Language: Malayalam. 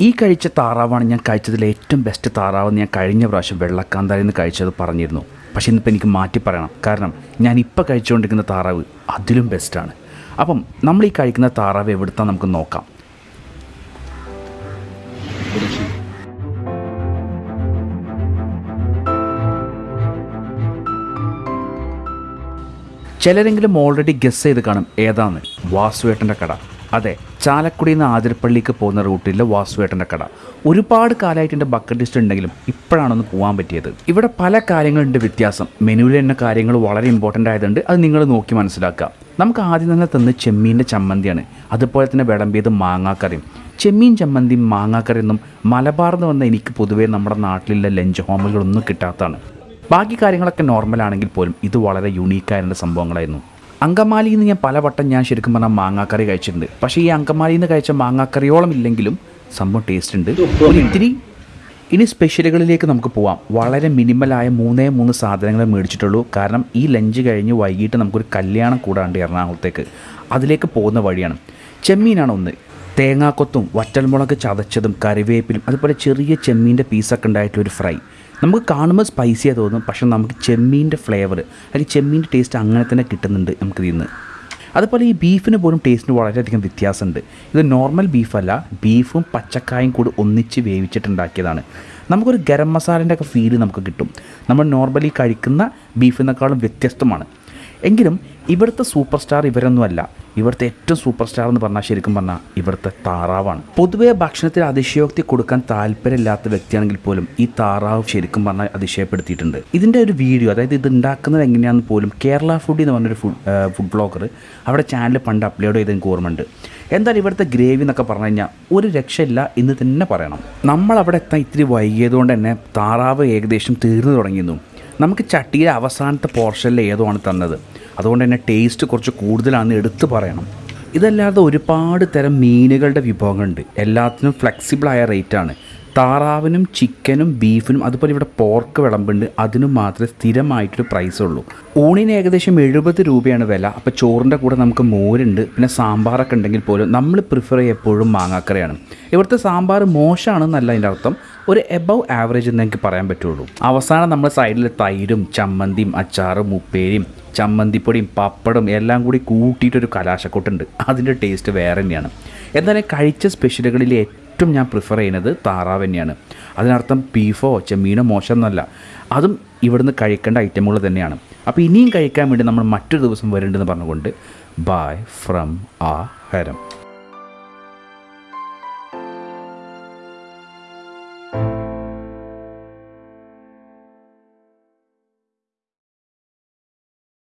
ഈ കഴിച്ച താറാവാണ് ഞാൻ കഴിച്ചതിൽ ഏറ്റവും ബെസ്റ്റ് താറാവെന്ന് ഞാൻ കഴിഞ്ഞ പ്രാവശ്യം വെള്ളക്കാന്താരിൽ നിന്ന് കഴിച്ചത് പറഞ്ഞിരുന്നു. പക്ഷേ ഇന്നിപ്പോൾ എനിക്ക് മാറ്റി പറയണം. കാരണം ഞാൻ ഇപ്പോൾ കഴിച്ചുകൊണ്ടിരിക്കുന്ന താറാവ് അതിലും ബെസ്റ്റാണ് അപ്പം നമ്മൾ ഈ കഴിക്കുന്ന താറാവ് എവിടുത്താ നമുക്ക് നോക്കാം. ചിലരെങ്കിലും ഓൾറെഡി ഗസ് ചെയ്ത് കാണും ഏതാണ് വാസുവേട്ടന്റെ കട. അതെ ചാലക്കുടിയിൽ നിന്ന് ആതിരപ്പള്ളിക്ക് പോകുന്ന റൂട്ടിലെ വാസുവേട്ടന്റെ കട. ഒരുപാട് കാലമായിട്ട് എന്റെ ബക്കറ്റ് ലിസ്റ്റ് ഉണ്ടെങ്കിലും ഇപ്പോഴാണൊന്ന് പോകാൻ പറ്റിയത്. ഇവിടെ പല കാര്യങ്ങളുണ്ട് വ്യത്യാസം. മെനുവിൽ തന്നെ കാര്യങ്ങൾ വളരെ ഇമ്പോർട്ടന്റ് ആയതുകൊണ്ട് അത് നിങ്ങൾ നോക്കി മനസ്സിലാക്കുക. നമുക്ക് ആദ്യം തന്നെ തന്ന് ചെമ്മീന്റെ ചമ്മന്തിയാണ്. അതുപോലെ തന്നെ വിളമ്പിയത് മാങ്ങാക്കറിയും ചെമ്മീൻ ചമ്മന്തിയും മാങ്ങാക്കറിയൊന്നും മലബാറിൽ വന്ന എനിക്ക് പൊതുവേ നമ്മുടെ നാട്ടിലുള്ള ലഞ്ച് ഹോമുകളൊന്നും കിട്ടാത്തതാണ്. ബാക്കി കാര്യങ്ങളൊക്കെ നോർമലാണെങ്കിൽ പോലും ഇത് വളരെ യുണീക്കായ സംഭവങ്ങളായിരുന്നു. അങ്കമാലിയിൽ നിന്ന് ഞാൻ പലവട്ടം ഞാൻ ശരിക്കും പറഞ്ഞാൽ മാങ്ങാക്കറി കഴിച്ചിട്ടുണ്ട്. പക്ഷേ ഈ അങ്കമാലിയിൽ നിന്ന് കഴിച്ച മാങ്ങാക്കറിയോളം ഇല്ലെങ്കിലും സംഭവം ടേസ്റ്റ് ഉണ്ട്. ഒരു ഇത്തിരി ഇനി സ്പെഷ്യലുകളിലേക്ക് നമുക്ക് പോവാം. വളരെ മിനിമലായ മൂന്നേ മൂന്ന് സാധനങ്ങൾ മേടിച്ചിട്ടുള്ളൂ. കാരണം ഈ ലഞ്ച് കഴിഞ്ഞ് വൈകിട്ട് നമുക്കൊരു കല്യാണം കൂടാണ്ട് എറണാകുളത്തേക്ക്. അതിലേക്ക് പോകുന്ന വഴിയാണ്. ചെമ്മീനാണ് ഒന്ന്. തേങ്ങാക്കൊത്തും വറ്റൽമുളക് ചതച്ചതും കറിവേപ്പിലും അതുപോലെ ചെറിയ ചെമ്മീന്റെ പീസൊക്കെ ഉണ്ടായിട്ടുള്ളൊരു ഫ്രൈ നമുക്ക് കാണുമ്പോൾ സ്പൈസിയാണ് തോന്നും. പക്ഷെ നമുക്ക് ചെമ്മീന്റെ ഫ്ലേവർ അല്ലെങ്കിൽ ചെമ്മീന്റെ ടേസ്റ്റ് അങ്ങനെ തന്നെ കിട്ടുന്നുണ്ട് നമുക്ക് ഇതിൽ നിന്ന് അതുപോലെ ഈ ബീഫിന് പോലും ടേസ്റ്റിന് വളരെയധികം വ്യത്യാസമുണ്ട്. ഇത് നോർമൽ ബീഫല്ല ബീഫും പച്ചക്കായും കൂടി ഒന്നിച്ച് വേവിച്ചിട്ടുണ്ടാക്കിയതാണ്. നമുക്കൊരു ഗരം മസാലേന്റെ ഒക്കെ ഫീൽ നമുക്ക് കിട്ടും. നമ്മൾ നോർമലി കഴിക്കുന്ന ബീഫിനേക്കാളും വ്യത്യസ്തമാണ്. എങ്കിലും ഇവിടുത്തെ സൂപ്പർ സ്റ്റാർ ഇവരൊന്നുമല്ല. ഇവിടുത്തെ ഏറ്റവും സൂപ്പർ സ്റ്റാർ എന്ന് പറഞ്ഞാൽ ശരിക്കും പറഞ്ഞാൽ ഇവിടുത്തെ താറാവാണ്. പൊതുവെ ഭക്ഷണത്തിൽ അതിശയോക്തി കൊടുക്കാൻ താല്പര്യമില്ലാത്ത വ്യക്തിയാണെങ്കിൽ പോലും ഈ താറാവ് ശരിക്കും പറഞ്ഞാൽ അതിശയപ്പെടുത്തിയിട്ടുണ്ട്. ഇതിന്റെ ഒരു വീഡിയോ അതായത് ഇത് ഉണ്ടാക്കുന്നത് എങ്ങനെയാണെന്ന് പോലും കേരള ഫുഡ് എന്ന് പറഞ്ഞൊരു ഫുഡ് ഫുഡ് ബ്ലോഗർ അവിടെ ചാനൽ പണ്ട് അപ്ലോഡ് ചെയ്ത് എനിക്ക് ഓർമ്മയുണ്ട്. എന്തായാലും ഇവിടുത്തെ ഗ്രേവി എന്നൊക്കെ പറഞ്ഞു കഴിഞ്ഞാൽ ഒരു രക്ഷയില്ല എന്ന് തന്നെ പറയണം. നമ്മൾ അവിടെ എത്താൻ ഇത്തിരി വൈകിയതുകൊണ്ട് തന്നെ താറാവ് ഏകദേശം തീർന്നു തുടങ്ങിയിരുന്നു നമുക്ക് ചട്ടിയിലെ അവസാനത്തെ പോർഷനിൽ ഏതോ ആണ് തന്നത്? അതുകൊണ്ട് തന്നെ ടേസ്റ്റ് കുറച്ച് കൂടുതലാണെന്ന് എടുത്തു പറയണം. ഇതല്ലാതെ ഒരുപാട് തരം മീനുകളുടെ വിഭവങ്ങളുണ്ട്. എല്ലാത്തിനും ഫ്ലെക്സിബിളായ റേറ്റാണ് താറാവിനും ചിക്കനും ബീഫിനും അതുപോലെ ഇവിടെ പോർക്ക് വിളമ്പുണ്ട്. അതിനും മാത്രമേ സ്ഥിരമായിട്ടൊരു പ്രൈസ് ഉള്ളൂ. ഊണിന് ഏകദേശം എഴുപത് രൂപയാണ് വില. അപ്പോൾ ചോറിന്റെ കൂടെ നമുക്ക് മോരുണ്ട് പിന്നെ സാമ്പാറൊക്കെ ഉണ്ടെങ്കിൽ പോലും നമ്മൾ പ്രിഫർ ചെയ്യുക എപ്പോഴും മാങ്ങാക്കറിയാണ്. ഇവിടുത്തെ സാമ്പാർ മോശമാണെന്നല്ല അതിന്റെ അർത്ഥം. ഒരു എബവ് ആവറേജ് എന്ന് എനിക്ക് പറയാൻ പറ്റുള്ളൂ. അവസാനം നമ്മൾ സൈഡിൽ തൈരും ചമ്മന്തിയും അച്ചാറും ഉപ്പേരിയും ചമ്മന്തിപ്പൊടിയും പപ്പടും എല്ലാം കൂടി കൂട്ടിയിട്ടൊരു കലാശക്കൊട്ടുണ്ട്. അതിന്റെ ടേസ്റ്റ് വേറെ തന്നെയാണ്. എന്നാലും കഴിച്ച സ്പെഷ്യലുകളിൽ ഞാൻ പ്രിഫർ ചെയ്യുന്നത് താറാവ് തന്നെയാണ്. അതിനർത്ഥം ബീഫോ ചെമ്മീനോ മോശം എന്നല്ല അതും ഇവിടുന്ന് കഴിക്കേണ്ട ഐറ്റമുകൾ തന്നെയാണ്. അപ്പോൾ ഇനിയും കഴിക്കാൻ വേണ്ടി നമ്മൾ മറ്റൊരു ദിവസം വരേണ്ടതെന്ന് പറഞ്ഞുകൊണ്ട് ബൈ ഫ്രം ആ ഹരം